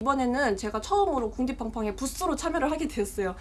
이번에는 제가 처음으로 궁디팡팡의 부스로 참여를 하게 되었어요.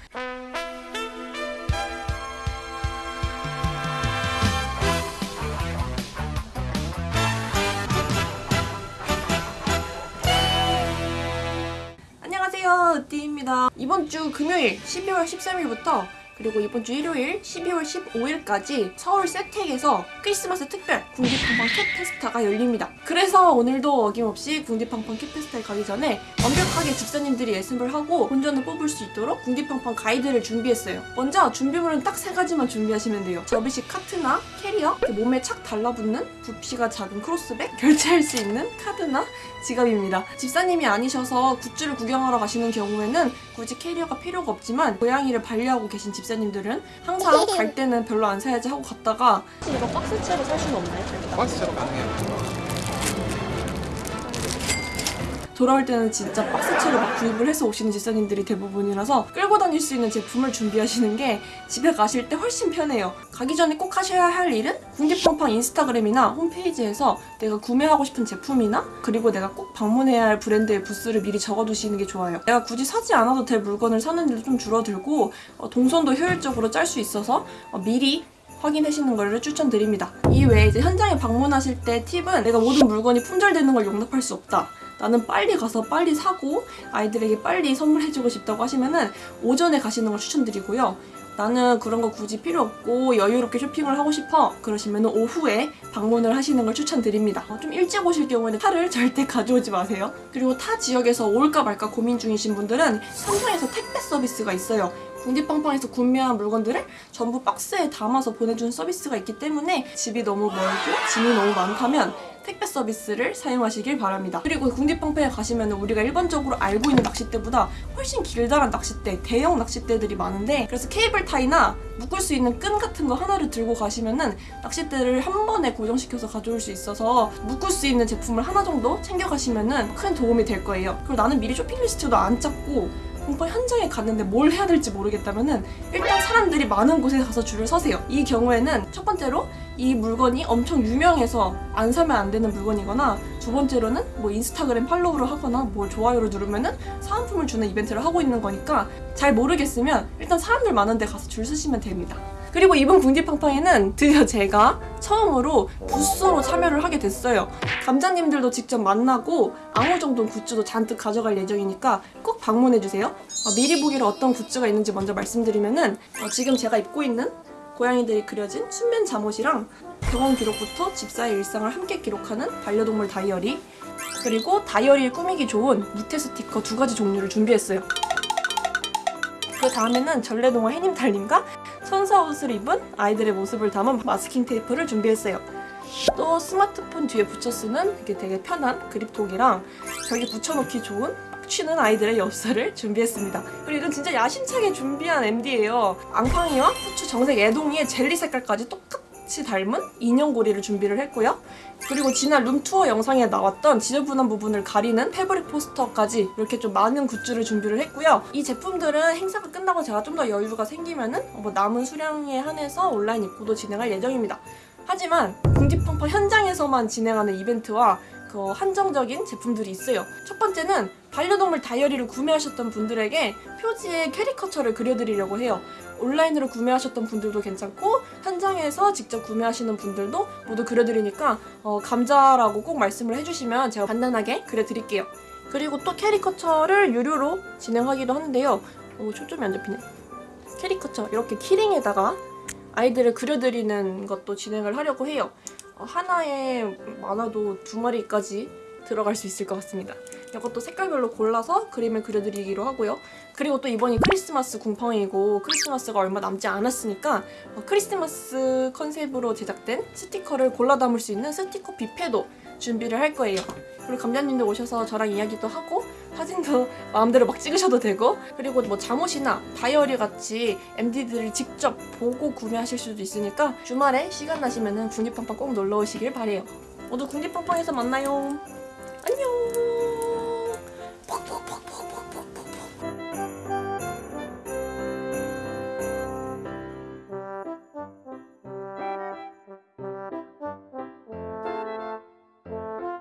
안녕하세요, 으띠입니다. 이번 주 금요일 12월 13일부터 그리고 이번 주 일요일 12월 15일까지 서울 세택에서 크리스마스 특별 궁디팡팡 캡 페스타가 열립니다. 그래서 오늘도 어김없이 궁디팡팡 캡 페스타에 가기 전에 완벽하게 집사님들이 예습을 하고 본전을 뽑을 수 있도록 궁디팡팡 가이드를 준비했어요. 먼저 준비물은 딱 세 가지만 준비하시면 돼요. 접이식 카트나 캐리어, 몸에 착 달라붙는 부피가 작은 cross bag, 결제할 수 있는 카드나 지갑입니다. 집사님이 아니셔서 굿즈를 구경하러 가시는 경우에는 굳이 캐리어가 필요가 없지만 고양이를 반려하고 계신 집사님 들은 항상 갈 때는 별로 안 사야지 하고 갔다가 이거 박스채로 살 수는 없나요? 박스처럼 가능해요. 돌아올 때는 진짜 박스채로 막 구입을 해서 오시는 집사님들이 대부분이라서 끌고 다닐 수 있는 제품을 준비하시는 게 집에 가실 때 훨씬 편해요. 가기 전에 꼭 하셔야 할 일은 궁디팡팡 인스타그램이나 홈페이지에서 내가 구매하고 싶은 제품이나 그리고 내가 꼭 방문해야 할 브랜드의 부스를 미리 적어두시는 게 좋아요. 내가 굳이 사지 않아도 될 물건을 사는 일도 좀 줄어들고 어, 동선도 효율적으로 짤 수 있어서 어, 미리 확인하시는 거를 추천드립니다. 이외에 이제 현장에 방문하실 때 팁은 내가 모든 물건이 품절되는 걸 용납할 수 없다. 나는 빨리 가서 빨리 사고 아이들에게 빨리 선물해주고 싶다고 하시면은 오전에 가시는 걸 추천드리고요. 나는 그런 거 굳이 필요 없고 여유롭게 쇼핑을 하고 싶어 그러시면 오후에 방문을 하시는 걸 추천드립니다. 어, 좀 일찍 오실 경우에는 차를 절대 가져오지 마세요. 그리고 타 지역에서 올까 말까 고민 중이신 분들은 삼성에서 택배 서비스가 있어요. 궁디팡팡에서 구매한 물건들을 전부 박스에 담아서 보내주는 서비스가 있기 때문에 집이 너무 멀고 짐이 너무 많다면 택배 서비스를 사용하시길 바랍니다. 그리고 궁디팡팡에 가시면 우리가 일반적으로 알고 있는 낚싯대보다 훨씬 길다란 낚싯대, 대형 낚싯대들이 많은데 그래서 케이블 타이나 묶을 수 있는 끈 같은 거 하나를 들고 가시면 은 낚싯대를 한 번에 고정시켜서 가져올 수 있어서 묶을 수 있는 제품을 하나 정도 챙겨가시면 은 큰 도움이 될 거예요. 그리고 나는 미리 쇼핑 리스트도 안 짰고 공파 현장에 갔는데 뭘 해야 될지 모르겠다면은 일단 사람들이 많은 곳에 가서 줄을 서세요. 이 경우에는 첫 번째로 이 물건이 엄청 유명해서 안 사면 안 되는 물건이거나 두 번째로는 뭐 인스타그램 팔로우를 하거나 뭐 좋아요를 누르면은 사은품을 주는 이벤트를 하고 있는 거니까 잘 모르겠으면 일단 사람들 많은 데 가서 줄 서시면 됩니다. 그리고 이번 궁디팡팡에는 드디어 제가 처음으로 부스로 참여를 하게 됐어요. 감자님들도 직접 만나고 정도 굿즈도 잔뜩 가져갈 예정이니까 꼭 방문해주세요. 어, 미리 보기로 어떤 굿즈가 있는지 먼저 말씀드리면 은 어, 지금 제가 입고 있는 고양이들이 그려진 순면 잠옷이랑 병원 기록부터 집사의 일상을 함께 기록하는 반려동물 다이어리 그리고 다이어리를 꾸미기 좋은 무태 스티커 두 가지 종류를 준비했어요. 그 다음에는 전래동화 해님 달님과 천사 옷을 입은 아이들의 모습을 담은 마스킹 테이프를 준비했어요. 또 스마트폰 뒤에 붙여 쓰는 이게 되게 편한 그립톡이랑 벽에 붙여놓기 좋은 빡치는 아이들의 엽서를 준비했습니다. 그리고 이건 진짜 야심차게 준비한 MD예요. 앙팡이와 후추 정색 애동이의 젤리 색깔까지 똑같 이 닮은 인형고리를 준비를 했고요. 그리고 지난 룸투어 영상에 나왔던 지저분한 부분을 가리는 패브릭 포스터까지 이렇게 좀 많은 굿즈를 준비를 했고요. 이 제품들은 행사가 끝나고 제가 좀 더 여유가 생기면 은 뭐 남은 수량에 한해서 온라인 입고도 진행할 예정입니다. 하지만 궁디팡팡 현장에서만 진행하는 이벤트와 그 한정적인 제품들이 있어요. 첫 번째는 반려동물 다이어리를 구매하셨던 분들에게 표지에 캐리커처를 그려드리려고 해요. 온라인으로 구매하셨던 분들도 괜찮고 현장에서 직접 구매하시는 분들도 모두 그려드리니까 어, 감자라고 꼭 말씀을 해주시면 제가 간단하게 그려드릴게요. 그리고 또 캐리커처를 유료로 진행하기도 하는데요. 오, 초점이 안 잡히네. 캐리커처 이렇게 키링에다가 아이들을 그려드리는 것도 진행을 하려고 해요. 어, 하나에 많아도 두 마리까지 들어갈 수 있을 것 같습니다. 이것도 색깔별로 골라서 그림을 그려드리기로 하고요. 그리고 또 이번이 크리스마스 궁팡이고 크리스마스가 얼마 남지 않았으니까 어, 크리스마스 컨셉으로 제작된 스티커를 골라 담을 수 있는 스티커 뷔페도 준비를 할 거예요. 그리고 감자님도 오셔서 저랑 이야기도 하고 사진도 마음대로 막 찍으셔도 되고 그리고 뭐 잠옷이나 다이어리 같이 MD들을 직접 보고 구매하실 수도 있으니까 주말에 시간 나시면은 궁디팡팡 꼭 놀러 오시길 바래요. 모두 궁디팡팡에서 만나요.